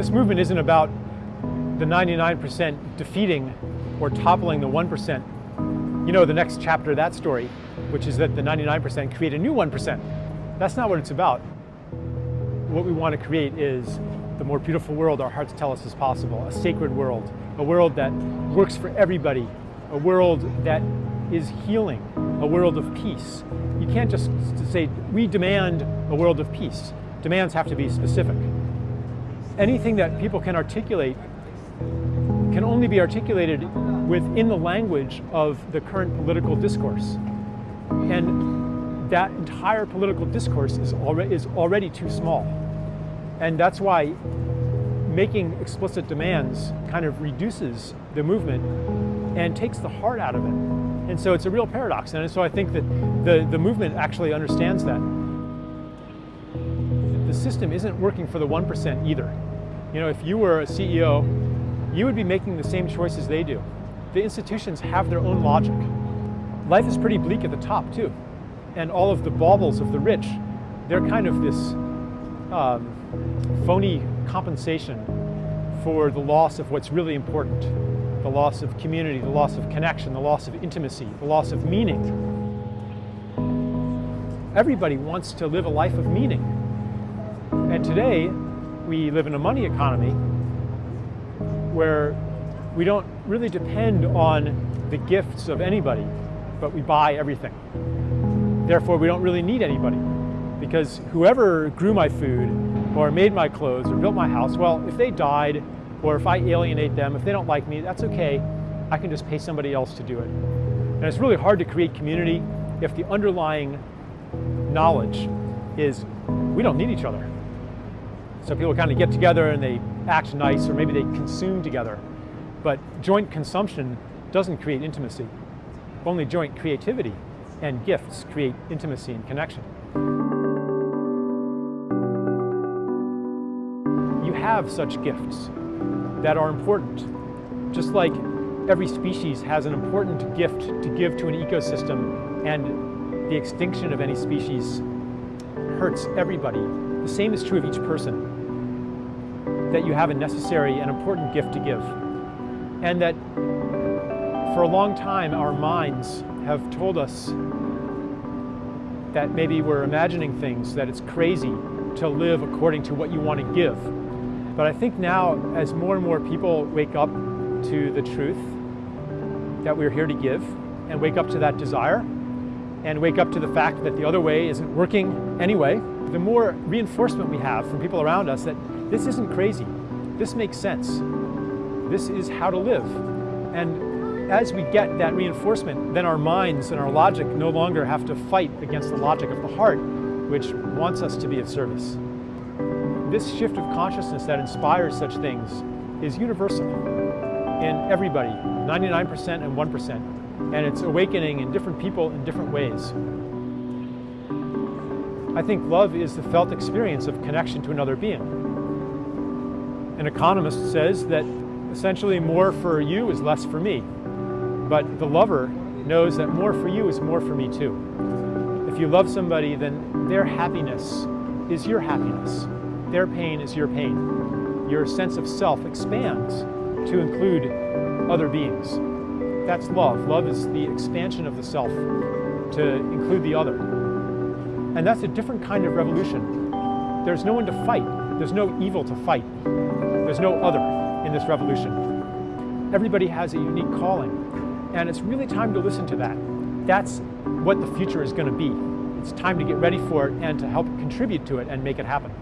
This movement isn't about the 99% defeating or toppling the 1%. You know the next chapter of that story, which is that the 99% create a new 1%. That's not what it's about. What we want to create is the more beautiful world our hearts tell us is possible, a sacred world, a world that works for everybody, a world that is healing, a world of peace. You can't just say, we demand a world of peace. Demands have to be specific. Anything that people can articulate can only be articulated within the language of the current political discourse. And that entire political discourse is already, is already too small. And that's why making explicit demands kind of reduces the movement and takes the heart out of it. And so it's a real paradox. And so I think that the, the movement actually understands that. The system isn't working for the 1% either. You know, if you were a CEO you would be making the same choices they do. The institutions have their own logic. Life is pretty bleak at the top too. And all of the baubles of the rich, they're kind of this um, phony compensation for the loss of what's really important. The loss of community, the loss of connection, the loss of intimacy, the loss of meaning. Everybody wants to live a life of meaning. And today, we live in a money economy where we don't really depend on the gifts of anybody, but we buy everything. Therefore, we don't really need anybody because whoever grew my food or made my clothes or built my house, well, if they died or if I alienate them, if they don't like me, that's okay. I can just pay somebody else to do it. And it's really hard to create community if the underlying knowledge is we don't need each other. So people kind of get together and they act nice or maybe they consume together. But joint consumption doesn't create intimacy. Only joint creativity and gifts create intimacy and connection. You have such gifts that are important. Just like every species has an important gift to give to an ecosystem and the extinction of any species hurts everybody. The same is true of each person that you have a necessary and important gift to give. And that for a long time, our minds have told us that maybe we're imagining things, that it's crazy to live according to what you want to give. But I think now, as more and more people wake up to the truth that we're here to give, and wake up to that desire, and wake up to the fact that the other way isn't working anyway, the more reinforcement we have from people around us that this isn't crazy. This makes sense. This is how to live. And as we get that reinforcement, then our minds and our logic no longer have to fight against the logic of the heart, which wants us to be of service. This shift of consciousness that inspires such things is universal in everybody, 99% and 1%. And it's awakening in different people in different ways. I think love is the felt experience of connection to another being an economist says that essentially more for you is less for me. But the lover knows that more for you is more for me too. If you love somebody, then their happiness is your happiness. Their pain is your pain. Your sense of self expands to include other beings. That's love. Love is the expansion of the self to include the other. And that's a different kind of revolution. There's no one to fight. There's no evil to fight. There's no other in this revolution. Everybody has a unique calling, and it's really time to listen to that. That's what the future is going to be. It's time to get ready for it and to help contribute to it and make it happen.